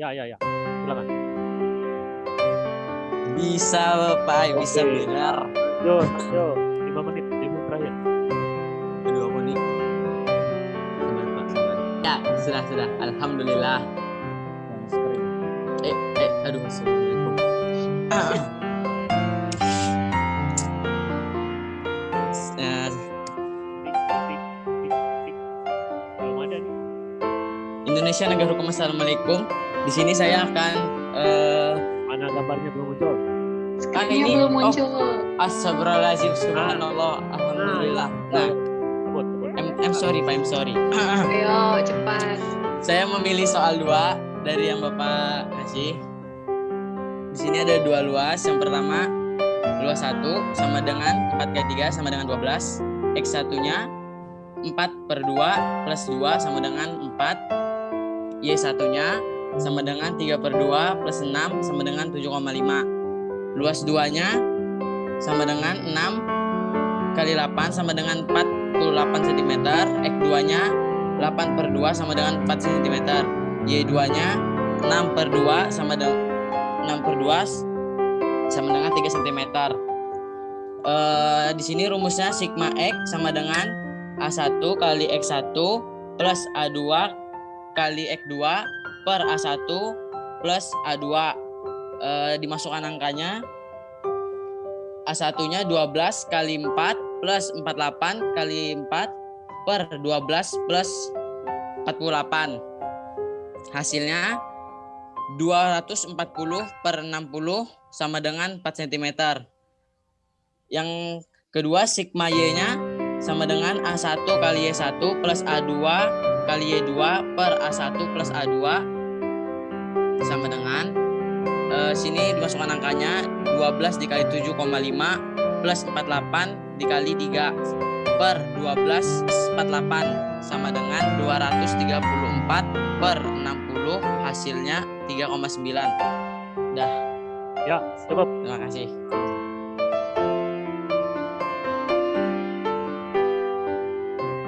Ya, ya, ya. Silakan. Bisa Bapak, bisa benar. Yo, yo, lima menit, lima menit terakhir. Nih? Sabar, Pak. Ya, sudah, sudah. Alhamdulillah. Eh, eh, aduh, Assalamualaikum. Indonesia negara hukum Assalamualaikum. Di sini saya akan eh Mana gambarnya belum muncul? kan Ini ini belum oh, muncul. astagfirullahaladzim subhanallah alhamdulillah. Nah, Sebut, sebut. I'm, I'm sorry Pak, I'm sorry. Ayo, cepat. Saya memilih soal dua dari yang Bapak kasih. Di sini ada dua luas. Yang pertama, luas 1 sama dengan 4 kali 3 sama dengan 12. X satunya 4 per 2 plus 2 sama dengan 4. Y satunya sama dengan 3 per 2 plus 6 sama dengan 7,5. Luas 2-nya sama dengan 6 kali 8 sama dengan 48 cm. X 2-nya 8 per 2 sama dengan 4 cm. Y2 nya 6 per 2 sama dengan 6 per 2 sama dengan 3 cm. Eh, di sini rumusnya sigma X sama dengan A1 kali X1 plus A2 kali X2 per A1 plus A2. Eh, dimasukkan angkanya A1 nya 12 kali 4 plus 48 kali 4 per 12 plus 48. Hasilnya 240 per 60 sama dengan 4 cm. Yang kedua sigma Y-nya sama dengan A1 kali Y1 plus A2 kali Y2 per A1 plus A2 sama dengan eh, sini dimasukkan angkanya 12 dikali 7,5 plus 48 dikali 3 per 12 48 sama dengan 234 per 60 hasilnya 3,9 dah. Ya, cukup. terima kasih